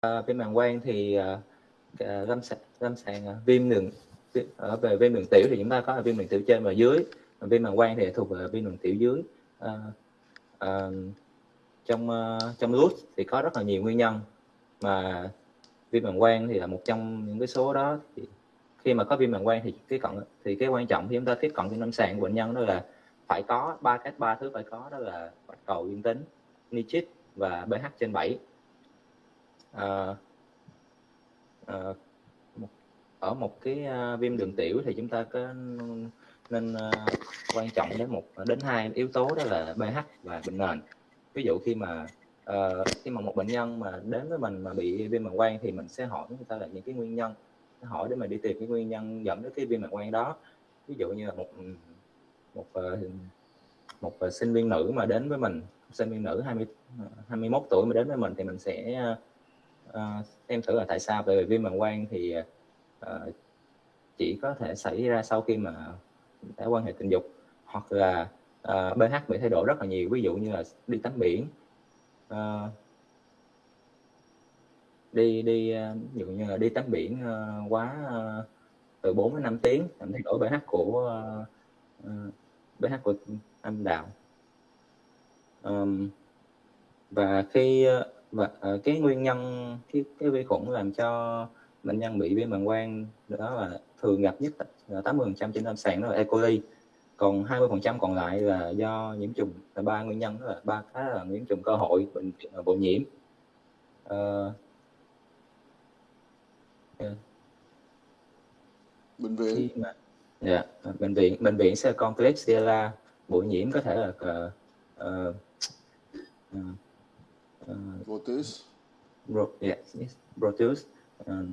Ờ, à, viêm bàng quang thì ờ, ờ, uh, lâm sàng lâm sàng uh, viêm đường ở về viêm đường tiểu thì chúng ta có là viêm đường tiểu trên và dưới. Viêm bàng quang thì thuộc về viêm đường tiểu dưới. Uh, uh, trong uh, trong lút thì có rất là nhiều nguyên nhân. Mà viêm bàng quang thì là một trong những cái số đó thì khi mà có viêm bàng quang thì cái cận thì cái quan trọng khi chúng ta tiếp cận trên lâm sàng của bệnh nhân đó là phải có ba cái ba thứ phải có đó là bạch cầu dương tính nitrit và pH trên 7 à, à, ở một cái ờ, viêm đường tiểu thì chúng ta có nên quan trọng đến một đến hai yếu tố đó là pH và bệnh nền. Ví dụ khi mà uh, khi mà một bệnh nhân mà đến với mình mà bị viêm màng quang thì mình sẽ hỏi người ta là những cái nguyên nhân hỏi để mà đi tìm cái nguyên nhân dẫn đến cái viêm màng quang đó. Ví dụ như là một ừ, một một sinh viên nữ mà đến với mình sinh viên nữ 20 21 tuổi mà đến với mình thì mình sẽ uh, em thử là tại sao? Bởi vì viêm bàng quang thì uh, chỉ có thể xảy ra sau khi mà đã quan hệ tình dục hoặc là ờ, uh, pH bị thay đổi rất là nhiều. Ví dụ như là đi tắm biển uh, đi đi ví dụ như là đi tắm biển uh, quá uh, từ 4 đến 5 tiếng làm thay đổi pH của uh, pH của âm đạo. Um, và khi và uh, cái nguyên nhân cái, cái vi khuẩn làm cho bệnh nhân bị viêm bàng quang đó là thường gặp nhất là 80 phần trăm trên lâm sàng đó là E. coli còn 20 phần trăm còn lại là do nhiễm trùng là ba nguyên nhân đó là ba cái là nhiễm trùng cơ hội bệnh bội nhiễm uh, yeah. bệnh viện khi mà yeah, bệnh viện bệnh viện sẽ Klebsiella bội nhiễm có thể là uh, uh, uh, uh, Proteus Bro, yes, yes, Proteus. Uh,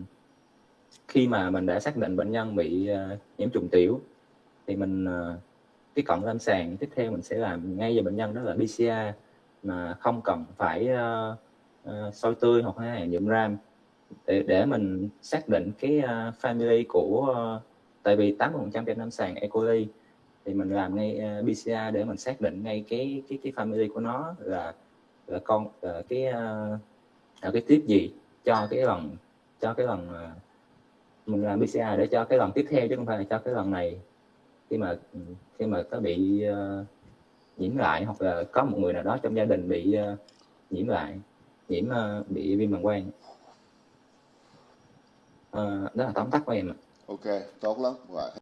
khi mà mình đã xác định bệnh nhân bị uh, nhiễm trùng tiểu thì mình uh, cái cận lâm sàng tiếp theo mình sẽ làm ngay cho bệnh nhân đó là PCR mà không cần phải uh, uh, soi tươi hoặc là nhuộm ram để để mình xác định cái uh, family của uh, tại vì 80% trên lâm sàng E. coli thì mình làm ngay uh, PCR để mình xác định ngay cái cái cái family của nó là Ờ, con ờ, cái ờ, cái tiếp gì cho cái lần cho cái lần mình làm PCR để cho cái lần tiếp theo chứ không phải là cho cái lần này. Khi mà ừ, khi mà có bị uh, nhiễm lại hoặc là có một người nào đó trong gia đình bị uh, nhiễm lại nhiễm uh, bị viêm bằng quang. Uh, đó là tóm tắt của em ạ. Ok tốt lắm. Rồi.